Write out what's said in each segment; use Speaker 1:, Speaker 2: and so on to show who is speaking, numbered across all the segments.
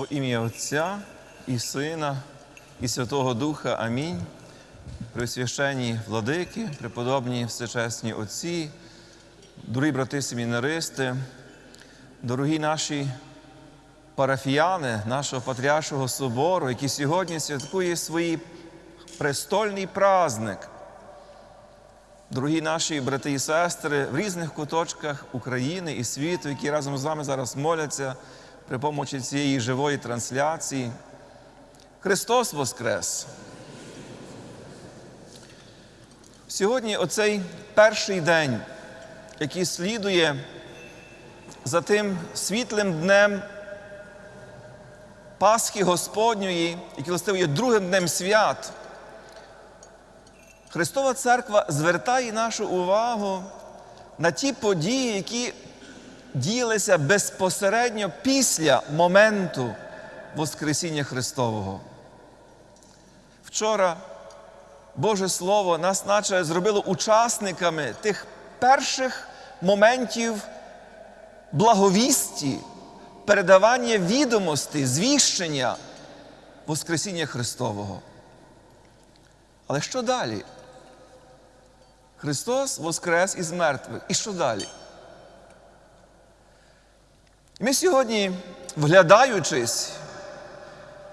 Speaker 1: Во ім'я Отця і Сина, і Святого Духа. Амінь. Пресвященні владики, преподобні всечесні отці, дорогі брати семінаристи, дорогі наші парафіяни нашого Патріаршого собору, які сьогодні святкує свій престольний праздник. Дорогі наші брати і сестри в різних куточках України і світу, які разом з вами зараз моляться при помочі цієї живої трансляції. Христос Воскрес! Сьогодні оцей перший день, який слідує за тим світлим днем Пасхи Господньої, який властиво є другим днем свят. Христова Церква звертає нашу увагу на ті події, які діялися безпосередньо після моменту Воскресіння Христового. Вчора Боже Слово нас наче зробило учасниками тих перших моментів благовісті, передавання відомостей, звіщення Воскресіння Христового. Але що далі? Христос воскрес із мертвих. І що далі? Ми сьогодні, вглядаючись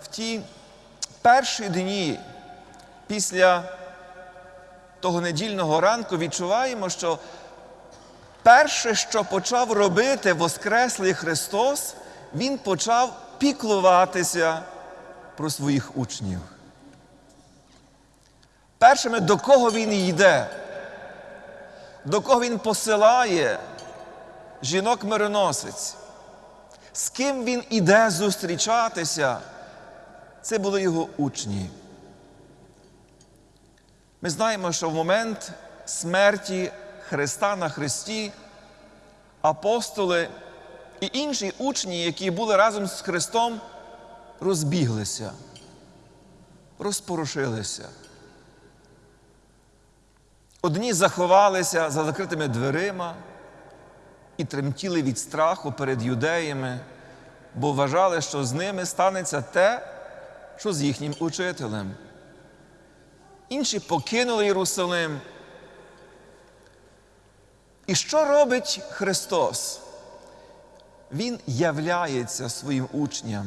Speaker 1: в ті перші дні після того недільного ранку, відчуваємо, що перше, що почав робити Воскреслий Христос, Він почав піклуватися про своїх учнів. Першими, до кого він йде, до кого він посилає жінок-мироносець, з ким він іде зустрічатися, це були його учні. Ми знаємо, що в момент смерті Христа на Христі апостоли і інші учні, які були разом з Христом, розбіглися, розпорушилися. Одні заховалися за закритими дверима і тремтіли від страху перед юдеями, бо вважали, що з ними станеться те, що з їхнім учителем. Інші покинули Єрусалим. І що робить Христос? Він являється своїм учням.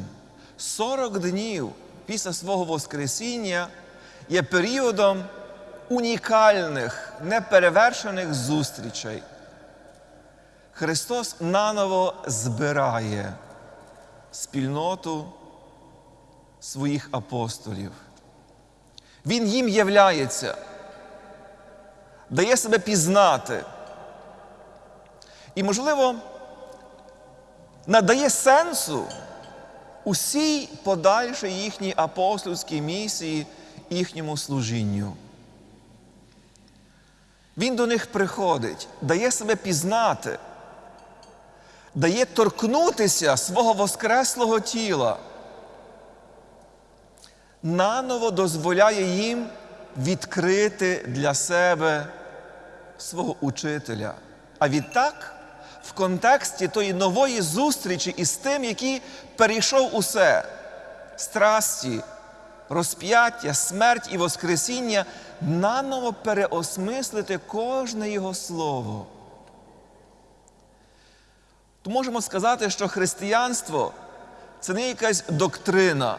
Speaker 1: 40 днів після свого Воскресіння є періодом унікальних, неперевершених зустрічей. Христос наново збирає спільноту своїх апостолів. Він їм являється, дає себе пізнати. І, можливо, надає сенсу усій подальшій їхній апостольській місії, їхньому служінню. Він до них приходить, дає себе пізнати, дає торкнутися свого воскреслого тіла, наново дозволяє їм відкрити для себе свого учителя. А відтак, в контексті тої нової зустрічі із тим, який перейшов усе страсті, розп'яття, смерть і Воскресіння, наново переосмислити кожне Його слово. То можемо сказати, що християнство це не якась доктрина,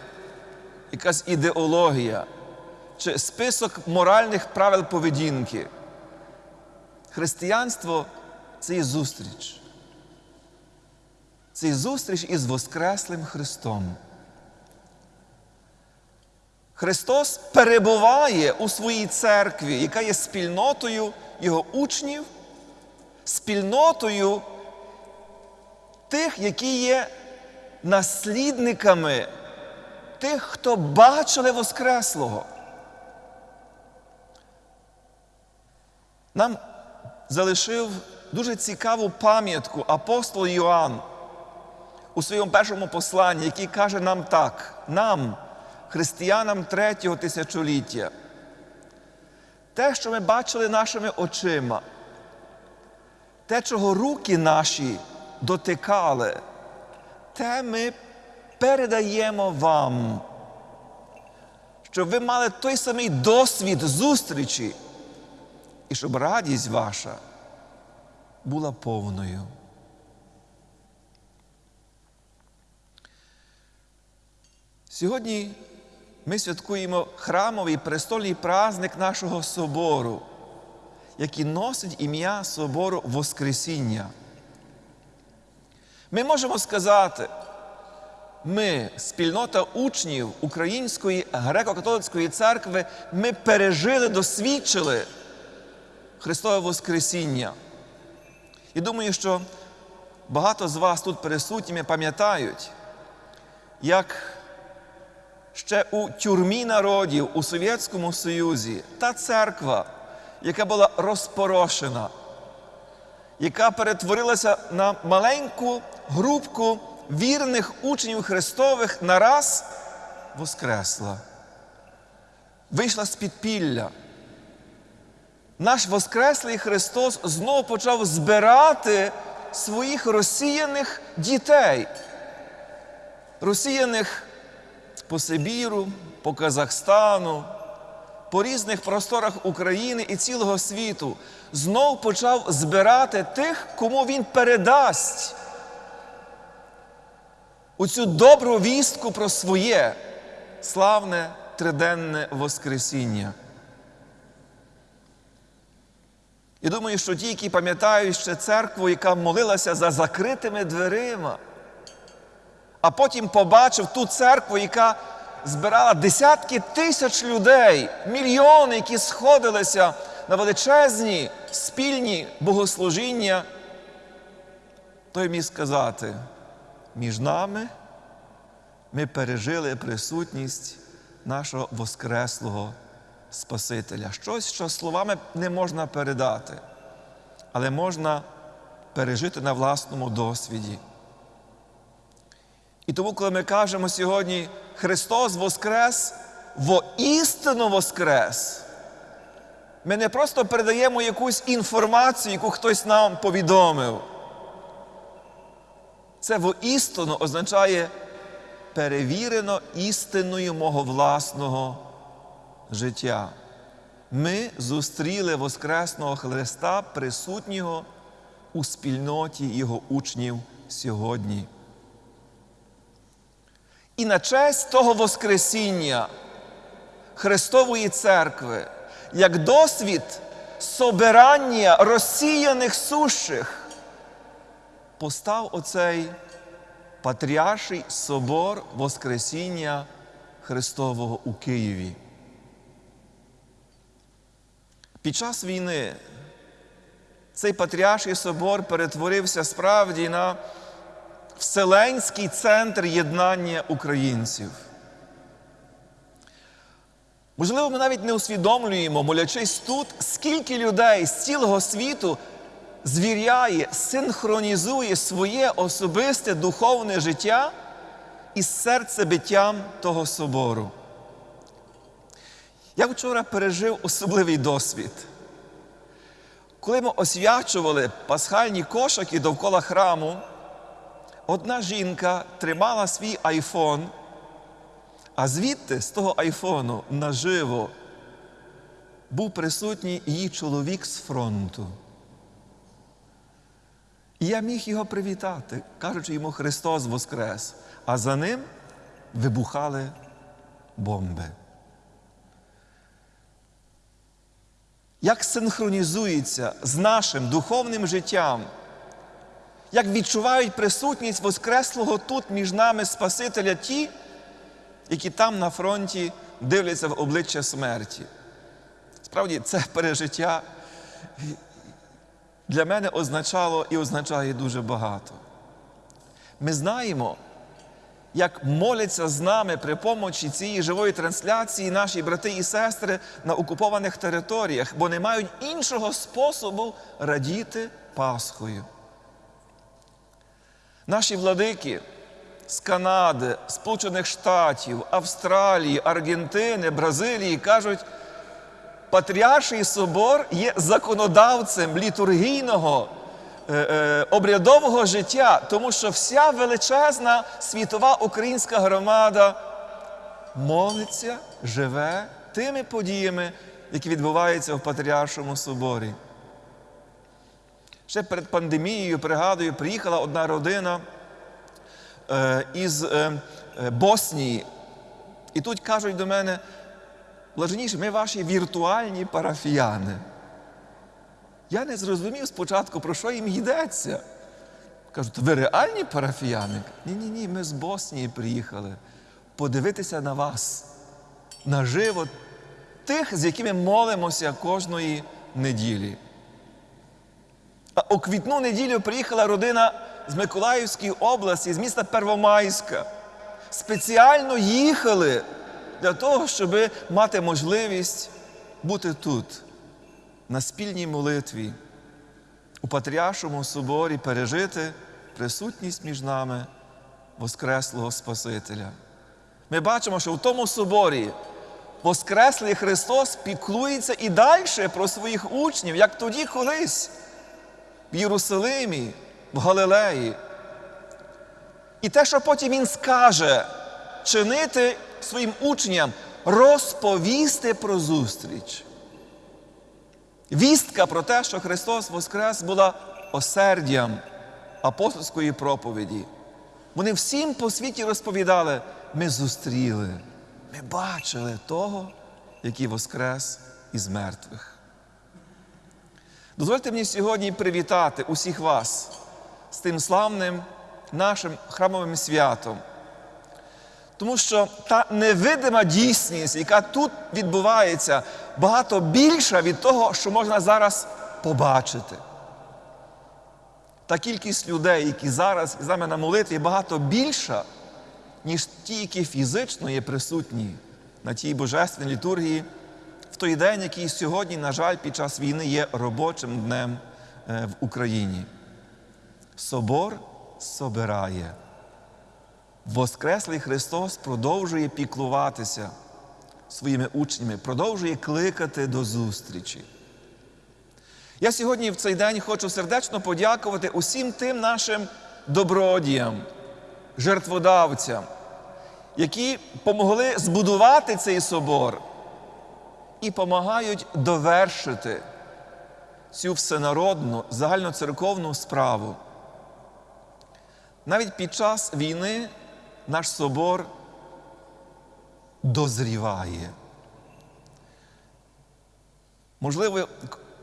Speaker 1: якась ідеологія чи список моральних правил поведінки. Християнство це і зустріч. Це і зустріч із Воскреслим Христом. Христос перебуває у своїй церкві, яка є спільнотою Його учнів, спільнотою тих, які є наслідниками тих, хто бачили Воскреслого. Нам залишив дуже цікаву пам'ятку апостол Йоанн у своєму першому посланні, який каже нам так, нам, християнам третього тисячоліття, те, що ми бачили нашими очима, те, чого руки наші дотикали, те ми передаємо вам, щоб ви мали той самий досвід зустрічі, і щоб радість ваша була повною. Сьогодні ми святкуємо храмовий престольний праздник нашого собору, який носить ім'я Собору Воскресіння. Ми можемо сказати, ми, спільнота учнів Української греко-католицької церкви, ми пережили, досвідчили Христове Воскресіння. І думаю, що багато з вас тут присутніми пам'ятають, як ще у тюрмі народів у Совєтському Союзі та церква, яка була розпорошена, яка перетворилася на маленьку групку вірних учнів Христових нараз воскресла, вийшла з підпілля. Наш Воскреслий Христос знову почав збирати своїх розсіяних дітей, розсіяних по Сибіру, по Казахстану, по різних просторах України і цілого світу, знов почав збирати тих, кому він передасть у цю добру вістку про своє славне триденне Воскресіння. І думаю, що ті, які пам'ятають ще церкву, яка молилася за закритими дверима, а потім побачив ту церкву, яка збирала десятки тисяч людей, мільйони, які сходилися на величезні спільні богослужіння, той міг сказати, між нами ми пережили присутність нашого Воскреслого Спасителя. Щось, що словами не можна передати, але можна пережити на власному досвіді. І тому, коли ми кажемо сьогодні Христос Воскрес, воістину Воскрес, ми не просто передаємо якусь інформацію, яку хтось нам повідомив. Це воістину означає перевірено істиною мого власного життя. Ми зустріли Воскресного Христа, присутнього у спільноті Його учнів сьогодні. І на честь того Воскресіння Христової Церкви, як досвід собирання розсіяних сущих, постав оцей Патріарший собор Воскресіння Христового у Києві. Під час війни цей Патріарший собор перетворився справді на Вселенський центр єднання українців. Можливо, ми навіть не усвідомлюємо, молячись тут, скільки людей з цілого світу звіряє, синхронізує своє особисте духовне життя із серцебиттям того собору. Я вчора пережив особливий досвід. Коли ми освячували пасхальні кошики довкола храму, одна жінка тримала свій айфон, а звідти з того айфону наживо був присутній її чоловік з фронту. І я міг його привітати, кажучи йому Христос Воскрес, а за ним вибухали бомби. Як синхронізується з нашим духовним життям, як відчувають присутність Воскреслого тут між нами Спасителя ті, які там на фронті дивляться в обличчя смерті. Справді, це пережиття для мене означало і означає дуже багато. Ми знаємо, як моляться з нами при помочі цієї живої трансляції наші брати і сестри на окупованих територіях, бо не мають іншого способу радіти Пасхою. Наші владики з Канади, Сполучених Штатів, Австралії, Аргентини, Бразилії кажуть, Патріарший собор є законодавцем літургійного е, е, обрядового життя, тому що вся величезна світова українська громада молиться, живе тими подіями, які відбуваються в Патріаршому соборі. Ще перед пандемією, пригадую, приїхала одна родина е, із е, е, Боснії. І тут кажуть до мене, блаженіше, ми ваші віртуальні парафіяни. Я не зрозумів спочатку, про що їм йдеться. Кажуть, ви реальні парафіяни? Ні, ні, ми з Боснії приїхали подивитися на вас, наживо тих, з якими молимося кожної неділі. У квітну неділю приїхала родина з Миколаївської області, з міста Первомайська. Спеціально їхали для того, щоб мати можливість бути тут, на спільній молитві, у Патріаршому соборі пережити присутність між нами Воскреслого Спасителя. Ми бачимо, що в тому соборі Воскреслий Христос піклується і далі про своїх учнів, як тоді колись в Єрусалимі, в Галилеї. І те, що потім Він скаже, чинити своїм учням, розповісти про зустріч. Вістка про те, що Христос Воскрес була осердям апостольської проповіді. Вони всім по світі розповідали, ми зустріли, ми бачили того, який Воскрес із мертвих. Дозвольте мені сьогодні привітати усіх вас з тим славним нашим храмовим святом. Тому що та невидима дійсність, яка тут відбувається, багато більша від того, що можна зараз побачити. Та кількість людей, які зараз з нами на молитві, багато більша, ніж ті, які фізично є присутні на тій божественній літургії той день, який сьогодні, на жаль, під час війни є робочим днем е, в Україні. Собор собирає. Воскреслий Христос продовжує піклуватися своїми учнями, продовжує кликати до зустрічі. Я сьогодні в цей день хочу сердечно подякувати усім тим нашим добродіям, жертводавцям, які помогли збудувати цей собор і допомагають довершити цю всенародну загальноцерковну справу. Навіть під час війни наш собор дозріває. Можливо,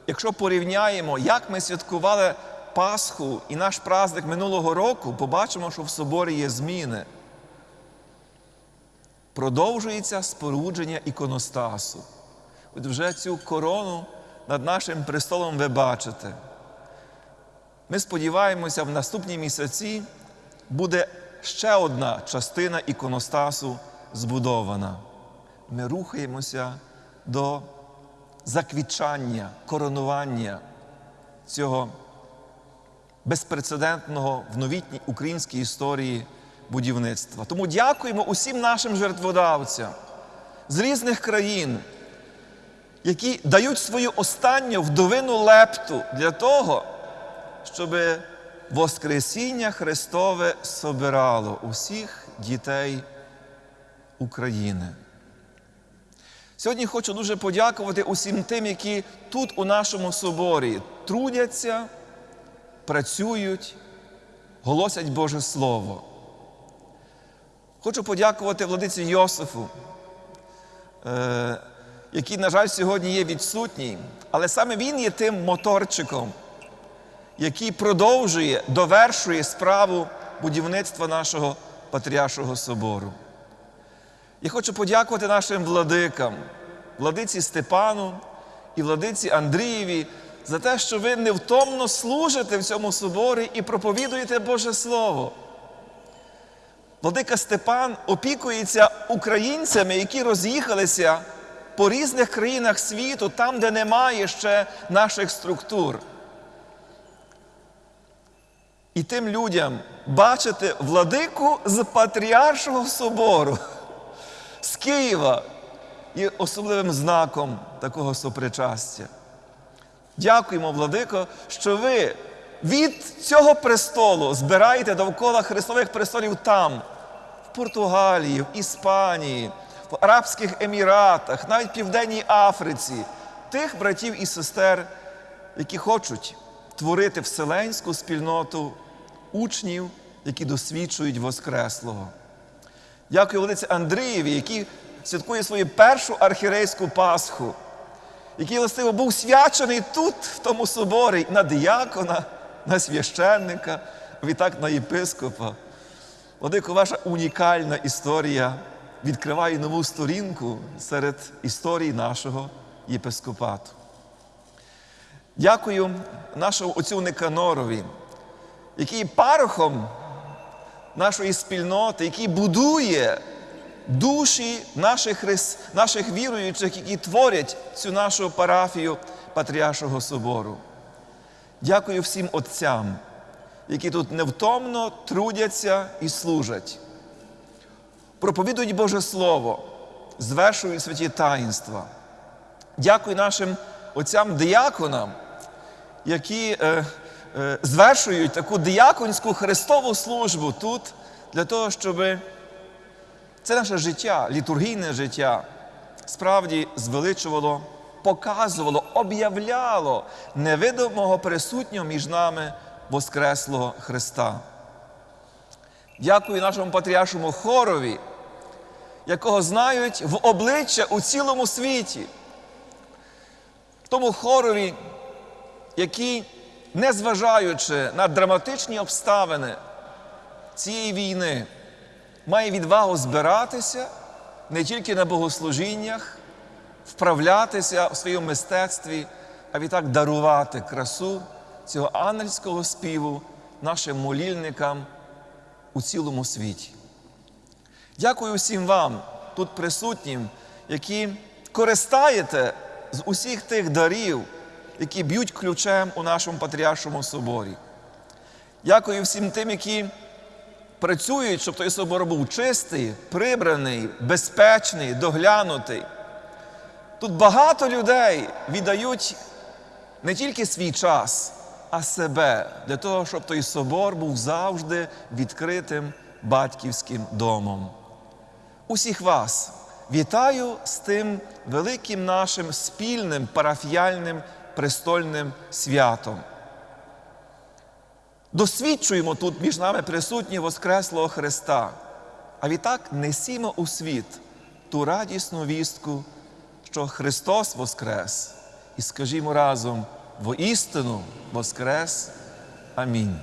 Speaker 1: якщо порівняємо, як ми святкували Пасху і наш праздник минулого року, побачимо, що в соборі є зміни. Продовжується спорудження іконостасу. Вже цю корону над нашим престолом ви бачите. Ми сподіваємося, в наступні місяці буде ще одна частина іконостасу збудована. Ми рухаємося до заквітчання, коронування цього безпрецедентного в новітній українській історії будівництва. Тому дякуємо усім нашим жертводавцям з різних країн, які дають свою останню вдовину лепту для того, щоб Воскресіння Христове собирало усіх дітей України. Сьогодні хочу дуже подякувати усім тим, які тут у нашому соборі трудяться, працюють, голосять Боже Слово. Хочу подякувати владиці Йосифу, е, який, на жаль, сьогодні є відсутній, але саме він є тим моторчиком, який продовжує, довершує справу будівництва нашого Патріаршого собору. Я хочу подякувати нашим владикам, владиці Степану і владиці Андрієві за те, що ви невтомно служите в цьому соборі і проповідуєте Боже Слово. Владика Степан опікується українцями, які роз'їхалися по різних країнах світу, там, де немає ще наших структур. І тим людям бачити владику з Патріаршого собору з Києва є особливим знаком такого сопричастя. Дякуємо, Владико, що ви від цього престолу збирайте довкола Христових престолів там, в Португалії, в Іспанії, в Арабських Еміратах, навіть Південній Африці, тих братів і сестер, які хочуть творити вселенську спільноту учнів, які досвідчують Воскреслого. Дякую владиці Андрієві, який святкує свою першу архірейську Пасху, який властиво був свячений тут, в тому соборі, на діякона, на священника, відтак на єпископа. Владико, ваша унікальна історія відкриває нову сторінку серед історій нашого єпископату. Дякую нашому отцю Никанорові, який парохом нашої спільноти, який будує душі наших, наших віруючих, які творять цю нашу парафію Патріаршого собору. Дякую всім отцям, які тут невтомно трудяться і служать. Проповідують Боже Слово, звершують святі таїнства. Дякую нашим отцям-дияконам, які е, е, звершують таку дияконську хрестову службу тут, для того, щоб це наше життя, літургійне життя, справді звеличувало, показувало, об'являло невидимого присутнього між нами Воскреслого Христа. Дякую нашому патріаршому хорові, якого знають в обличчя у цілому світі. Тому хорові, який, незважаючи на драматичні обставини цієї війни, має відвагу збиратися не тільки на богослужіннях, вправлятися в своєму мистецтві, а відтак дарувати красу цього ангельського співу нашим молільникам у цілому світі. Дякую всім вам, тут присутнім, які користаєте з усіх тих дарів, які б'ють ключем у нашому патріаршому соборі. Дякую всім тим, які працюють, щоб той собор був чистий, прибраний, безпечний, доглянутий. Тут багато людей віддають не тільки свій час, а себе для того, щоб той собор був завжди відкритим батьківським домом. Усіх вас вітаю з тим великим нашим спільним парафіяльним престольним святом. Досвідчуємо тут між нами присутнього Воскреслого Христа, а відтак несімо у світ ту радісну вістку, що Христос Воскрес, і скажімо разом: воістину Воскрес. Амінь.